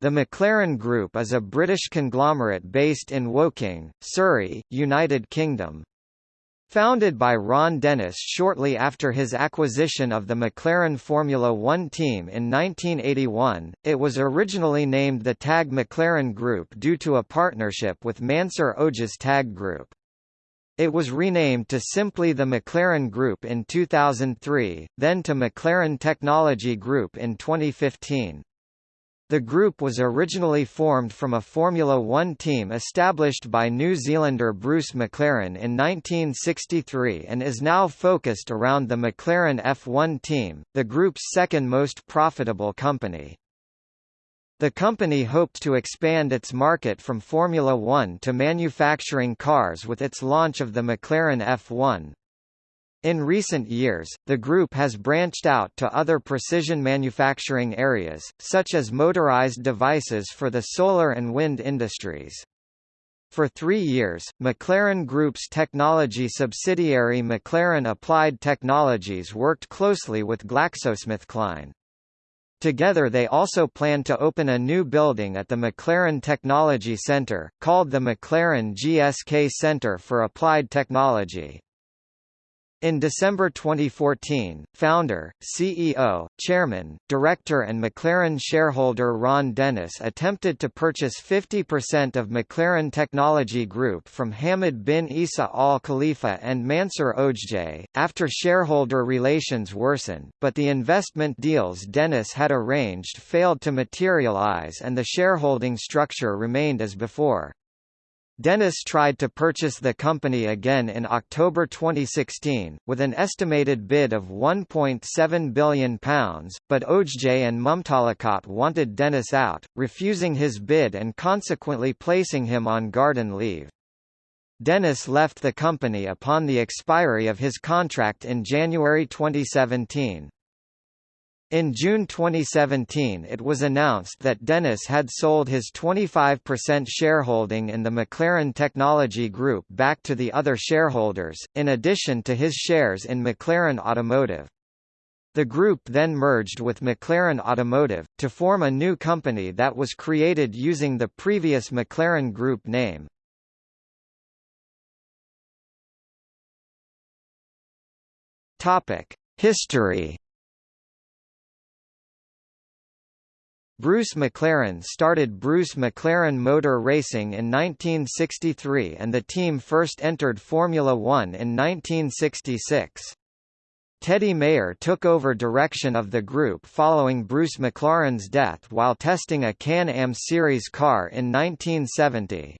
The McLaren Group is a British conglomerate based in Woking, Surrey, United Kingdom. Founded by Ron Dennis shortly after his acquisition of the McLaren Formula One team in 1981, it was originally named the TAG McLaren Group due to a partnership with Mansour Ojjeh's TAG Group. It was renamed to simply the McLaren Group in 2003, then to McLaren Technology Group in 2015. The group was originally formed from a Formula One team established by New Zealander Bruce McLaren in 1963 and is now focused around the McLaren F1 team, the group's second most profitable company. The company hoped to expand its market from Formula One to manufacturing cars with its launch of the McLaren F1, in recent years, the group has branched out to other precision manufacturing areas, such as motorized devices for the solar and wind industries. For three years, McLaren Group's technology subsidiary McLaren Applied Technologies worked closely with GlaxoSmithKline. Together they also plan to open a new building at the McLaren Technology Centre, called the McLaren GSK Centre for Applied Technology. In December 2014, founder, CEO, chairman, director and McLaren shareholder Ron Dennis attempted to purchase 50% of McLaren Technology Group from Hamad bin Isa Al Khalifa and Mansour Ojjeh, after shareholder relations worsened, but the investment deals Dennis had arranged failed to materialize and the shareholding structure remained as before. Dennis tried to purchase the company again in October 2016, with an estimated bid of £1.7 billion, but Ojjeh and Mumtalakat wanted Dennis out, refusing his bid and consequently placing him on garden leave. Dennis left the company upon the expiry of his contract in January 2017. In June 2017 it was announced that Dennis had sold his 25% shareholding in the McLaren Technology Group back to the other shareholders, in addition to his shares in McLaren Automotive. The group then merged with McLaren Automotive, to form a new company that was created using the previous McLaren Group name. History Bruce McLaren started Bruce McLaren Motor Racing in 1963 and the team first entered Formula One in 1966. Teddy Mayer took over direction of the group following Bruce McLaren's death while testing a Can-Am Series car in 1970.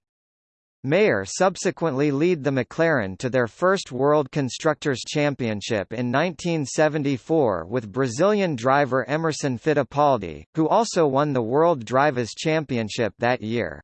Mayer subsequently lead the McLaren to their first World Constructors' Championship in 1974 with Brazilian driver Emerson Fittipaldi, who also won the World Drivers' Championship that year.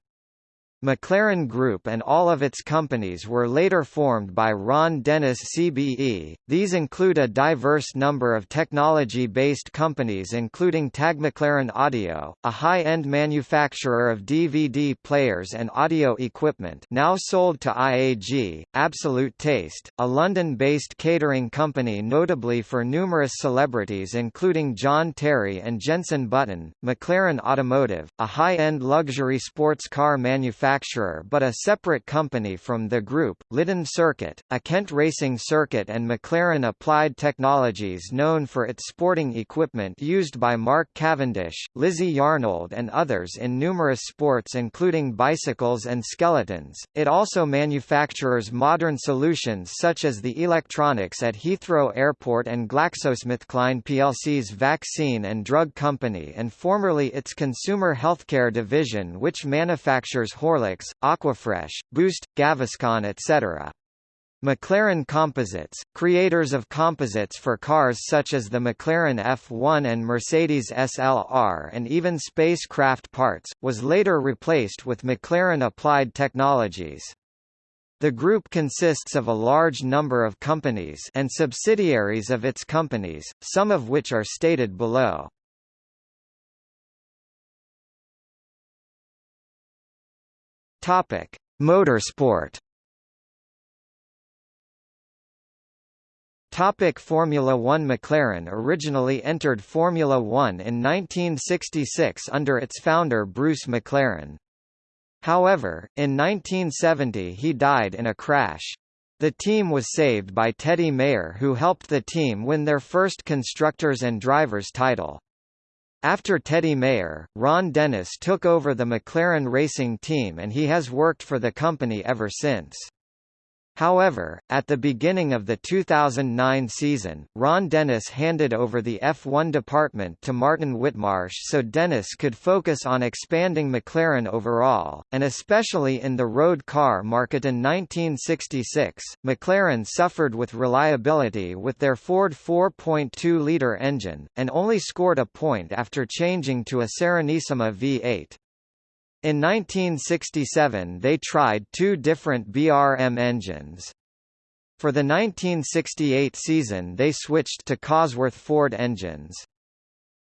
McLaren Group and all of its companies were later formed by Ron Dennis CBE. These include a diverse number of technology-based companies including TAG McLaren Audio, a high-end manufacturer of DVD players and audio equipment now sold to IAG, Absolute Taste, a London-based catering company notably for numerous celebrities including John Terry and Jenson Button, McLaren Automotive, a high-end luxury sports car manufacturer manufacturer but a separate company from the group, Lydden Circuit, a Kent racing circuit and McLaren Applied Technologies known for its sporting equipment used by Mark Cavendish, Lizzie Yarnold and others in numerous sports including bicycles and skeletons. It also manufactures modern solutions such as the electronics at Heathrow Airport and GlaxoSmithKline plc's vaccine and drug company and formerly its consumer healthcare division which manufactures Horlicks Horlicks, Aquafresh, Boost, Gaviscon etc. McLaren Composites, creators of composites for cars such as the McLaren F1 and Mercedes SLR and even spacecraft parts, was later replaced with McLaren Applied Technologies. The group consists of a large number of companies and subsidiaries of its companies, some of which are stated below. Topic: Motorsport. Topic Formula One McLaren originally entered Formula One in 1966 under its founder Bruce McLaren. However, in 1970 he died in a crash. The team was saved by Teddy Mayer who helped the team win their first Constructors and Drivers title. After Teddy Mayer, Ron Dennis took over the McLaren racing team and he has worked for the company ever since. However, at the beginning of the 2009 season, Ron Dennis handed over the F1 department to Martin Whitmarsh so Dennis could focus on expanding McLaren overall, and especially in the road car market in 1966. McLaren suffered with reliability with their Ford 4.2-litre engine, and only scored a point after changing to a Serenissima V8. In 1967 they tried two different BRM engines. For the 1968 season they switched to Cosworth Ford engines.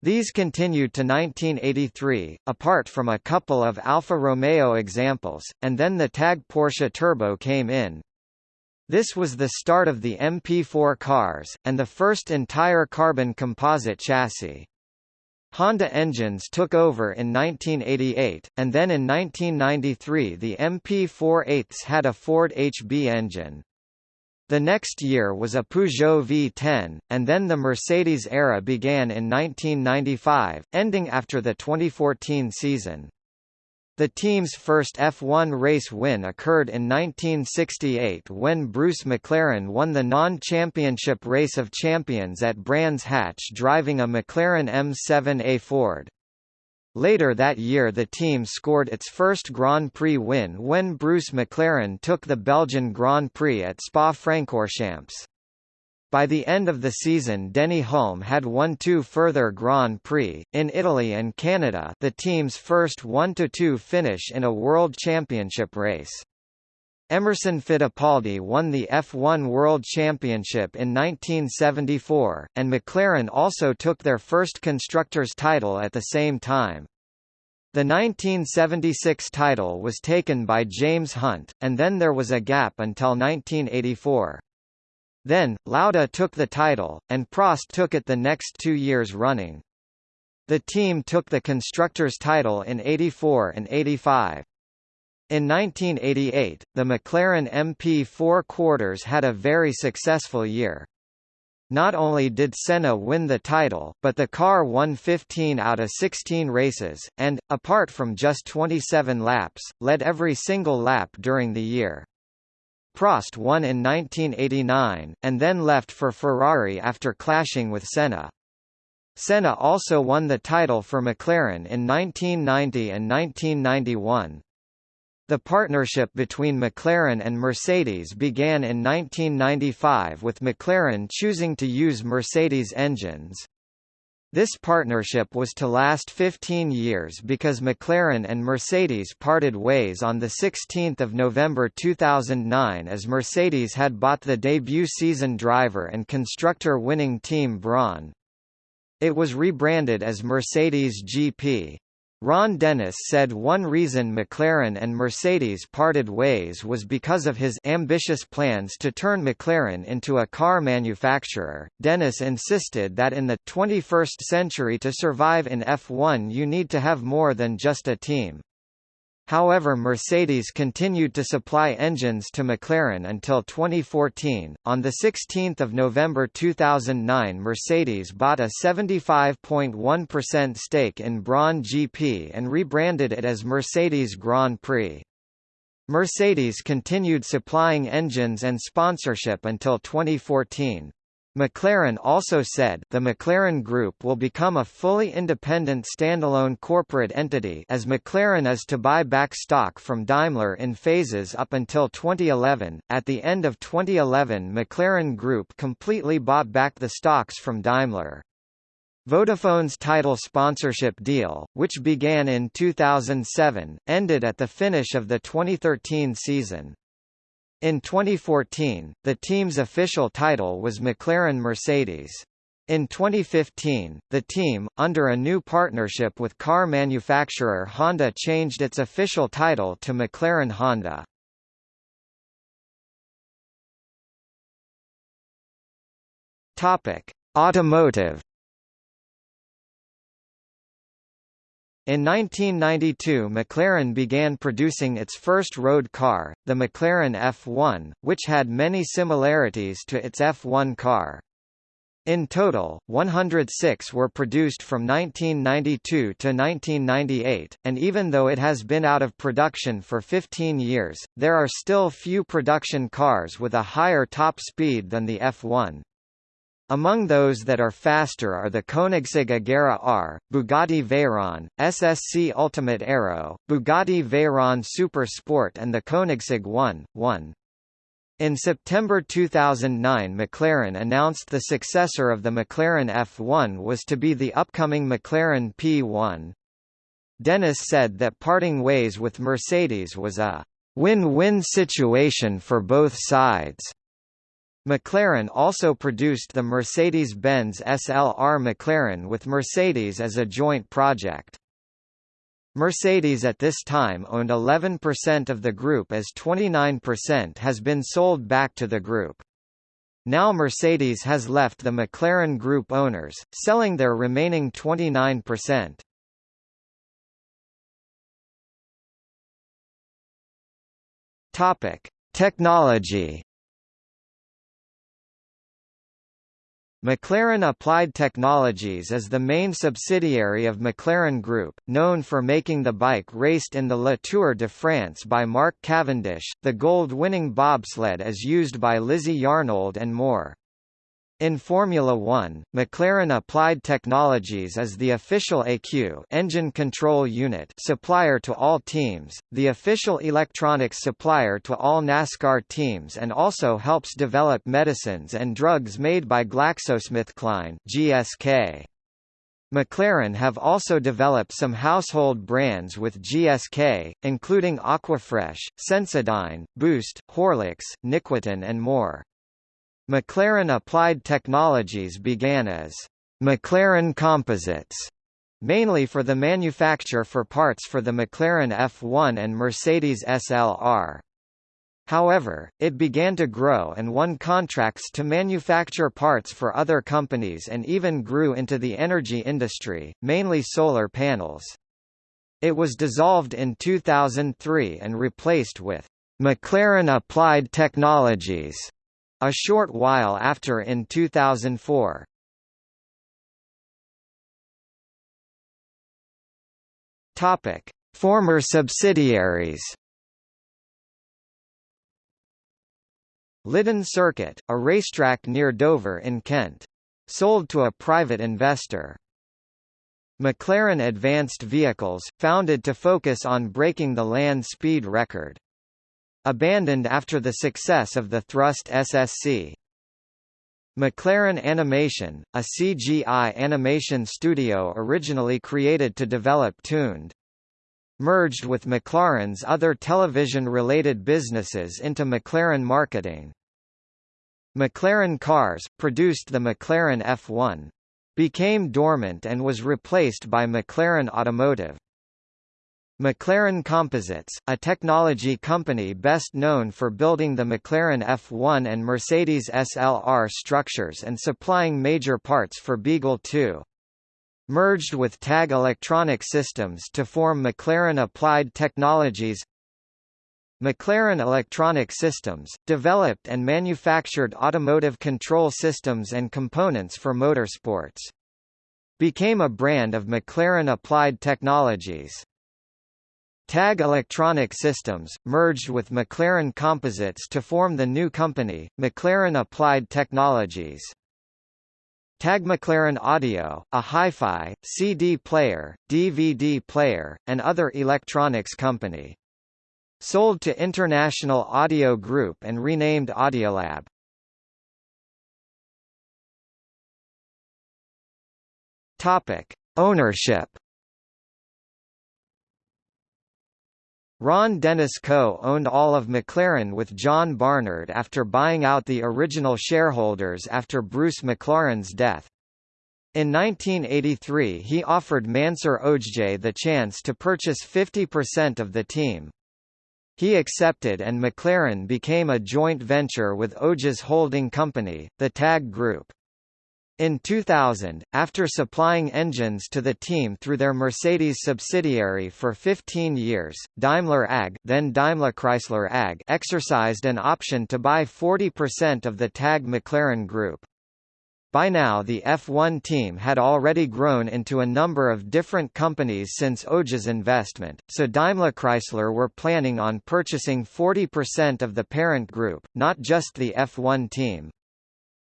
These continued to 1983, apart from a couple of Alfa Romeo examples, and then the TAG Porsche Turbo came in. This was the start of the MP4 cars, and the first entire carbon composite chassis. Honda engines took over in 1988, and then in 1993 the MP4-8s had a Ford HB engine. The next year was a Peugeot V10, and then the Mercedes era began in 1995, ending after the 2014 season. The team's first F1 race win occurred in 1968 when Bruce McLaren won the non-championship Race of Champions at Brands Hatch driving a McLaren M7A Ford. Later that year the team scored its first Grand Prix win when Bruce McLaren took the Belgian Grand Prix at Spa-Francorchamps. By the end of the season Denny Hulme had won two further Grand Prix, in Italy and Canada the team's first 1–2 finish in a World Championship race. Emerson Fittipaldi won the F1 World Championship in 1974, and McLaren also took their first Constructors' title at the same time. The 1976 title was taken by James Hunt, and then there was a gap until 1984. Then, Lauda took the title, and Prost took it the next two years running. The team took the Constructors' title in 84 and 85. In 1988, the McLaren MP4 quarters had a very successful year. Not only did Senna win the title, but the car won 15 out of 16 races, and, apart from just 27 laps, led every single lap during the year. Prost won in 1989, and then left for Ferrari after clashing with Senna. Senna also won the title for McLaren in 1990 and 1991. The partnership between McLaren and Mercedes began in 1995 with McLaren choosing to use Mercedes engines. This partnership was to last 15 years because McLaren and Mercedes parted ways on 16 November 2009 as Mercedes had bought the debut season driver and constructor winning team Brawn. It was rebranded as Mercedes GP. Ron Dennis said one reason McLaren and Mercedes parted ways was because of his ambitious plans to turn McLaren into a car manufacturer. Dennis insisted that in the 21st century to survive in F1 you need to have more than just a team. However Mercedes continued to supply engines to McLaren until 2014. On 16 November 2009 Mercedes bought a 75.1% stake in Brawn GP and rebranded it as Mercedes Grand Prix. Mercedes continued supplying engines and sponsorship until 2014. McLaren also said the McLaren Group will become a fully independent standalone corporate entity as McLaren is to buy back stock from Daimler in phases up until 2011. At the end of 2011 McLaren Group completely bought back the stocks from Daimler. Vodafone's title sponsorship deal, which began in 2007, ended at the finish of the 2013 season. In 2014, the team's official title was McLaren-Mercedes. In 2015, the team, under a new partnership with car manufacturer Honda changed its official title to McLaren Honda. Automotive In 1992 McLaren began producing its first road car, the McLaren F1, which had many similarities to its F1 car. In total, 106 were produced from 1992 to 1998, and even though it has been out of production for 15 years, there are still few production cars with a higher top speed than the F1. Among those that are faster are the Koenigsegg Agera R, Bugatti Veyron, SSC Ultimate Aero, Bugatti Veyron Super Sport and the Koenigsegg 1, 1. In September 2009 McLaren announced the successor of the McLaren F1 was to be the upcoming McLaren P1. Dennis said that parting ways with Mercedes was a win-win situation for both sides. McLaren also produced the Mercedes-Benz SLR McLaren with Mercedes as a joint project. Mercedes at this time owned 11% of the group as 29% has been sold back to the group. Now Mercedes has left the McLaren Group owners, selling their remaining 29%. Topic: Technology McLaren Applied Technologies is the main subsidiary of McLaren Group, known for making the bike raced in the Le Tour de France by Mark Cavendish, the gold-winning bobsled as used by Lizzie Yarnold and more. In Formula One, McLaren Applied Technologies is the official AQ engine control unit supplier to all teams, the official electronics supplier to all NASCAR teams and also helps develop medicines and drugs made by GlaxoSmithKline GSK. McLaren have also developed some household brands with GSK, including Aquafresh, Sensodyne, Boost, Horlicks, NiQuitin and more. McLaren Applied Technologies began as McLaren Composites, mainly for the manufacture for parts for the McLaren F1 and Mercedes SLR. However, it began to grow and won contracts to manufacture parts for other companies and even grew into the energy industry, mainly solar panels. It was dissolved in 2003 and replaced with McLaren Applied Technologies a short while after in 2004. Topic: Former subsidiaries. Lydden Circuit, a racetrack near Dover in Kent. Sold to a private investor. McLaren Advanced Vehicles, founded to focus on breaking the land speed record. Abandoned after the success of the Thrust SSC. McLaren Animation, a CGI animation studio originally created to develop Tooned. Merged with McLaren's other television-related businesses into McLaren Marketing. McLaren Cars, produced the McLaren F1. Became dormant and was replaced by McLaren Automotive. McLaren Composites, a technology company best known for building the McLaren F1 and Mercedes SLR structures and supplying major parts for Beagle 2. Merged with TAG Electronic Systems to form McLaren Applied Technologies McLaren Electronic Systems, developed and manufactured automotive control systems and components for motorsports. Became a brand of McLaren Applied Technologies. TAG Electronic Systems, merged with McLaren Composites to form the new company, McLaren Applied Technologies. TAG McLaren Audio, a hi-fi, CD player, DVD player, and other electronics company. Sold to International Audio Group and renamed Audiolab. Topic: Ownership Ron Dennis co-owned all of McLaren with John Barnard after buying out the original shareholders after Bruce McLaren's death. In 1983 he offered Mansour Ojjeh the chance to purchase 50% of the team. He accepted and McLaren became a joint venture with Ojjeh's holding company, the TAG Group. In 2000, after supplying engines to the team through their Mercedes subsidiary for 15 years, Daimler AG, then Daimler Chrysler AG exercised an option to buy 40% of the TAG McLaren Group. By now the F1 team had already grown into a number of different companies since Ojjeh's investment, so Daimler Chrysler were planning on purchasing 40% of the parent group, not just the F1 team.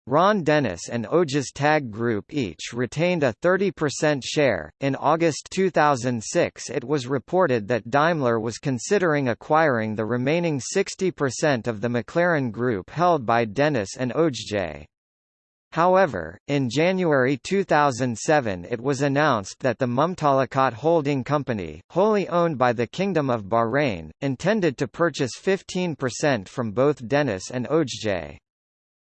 Ron Dennis and Ojjeh's Tag Group each retained a 30% share. In August 2006, it was reported that Daimler was considering acquiring the remaining 60% of the McLaren Group held by Dennis and Ojjeh. However, in January 2007 it was announced that the Mumtalakat Holding Company, wholly owned by the Kingdom of Bahrain, intended to purchase 15% from both Dennis and Ojjeh.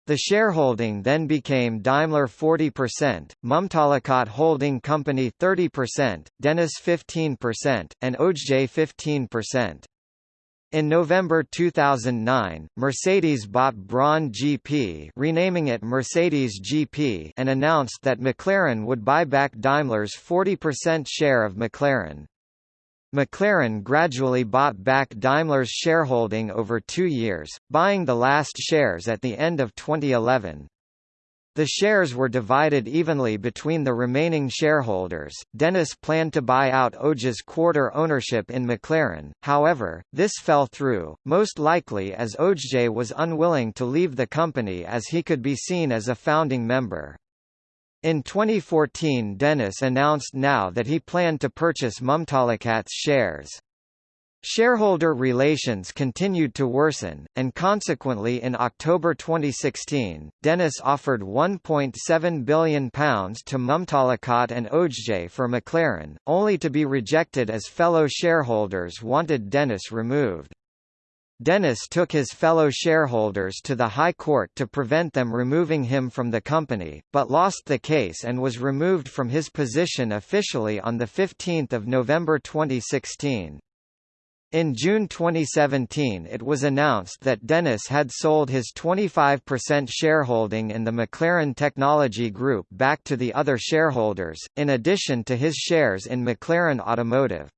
The shareholding then became Daimler 40%, Mumtalakat Holding Company 30%, Dennis 15%, and Ojjeh 15%. In November 2009, Mercedes bought Brawn GP renaming it Mercedes GP and announced that McLaren would buy back Daimler's 40% share of McLaren. McLaren gradually bought back Daimler's shareholding over two years, buying the last shares at the end of 2011. The shares were divided evenly between the remaining shareholders. Dennis planned to buy out Ojjeh's quarter ownership in McLaren, however, this fell through, most likely as Ojjeh was unwilling to leave the company as he could be seen as a founding member. In 2014 Dennis announced now that he planned to purchase Mumtalakat's shares. Shareholder relations continued to worsen, and consequently in October 2016, Dennis offered £1.7 billion to Mumtalakat and Ojjeh for McLaren, only to be rejected as fellow shareholders wanted Dennis removed. Dennis took his fellow shareholders to the High Court to prevent them removing him from the company, but lost the case and was removed from his position officially on 15 November 2016. In June 2017 it was announced that Dennis had sold his 25% shareholding in the McLaren Technology Group back to the other shareholders, in addition to his shares in McLaren Automotive.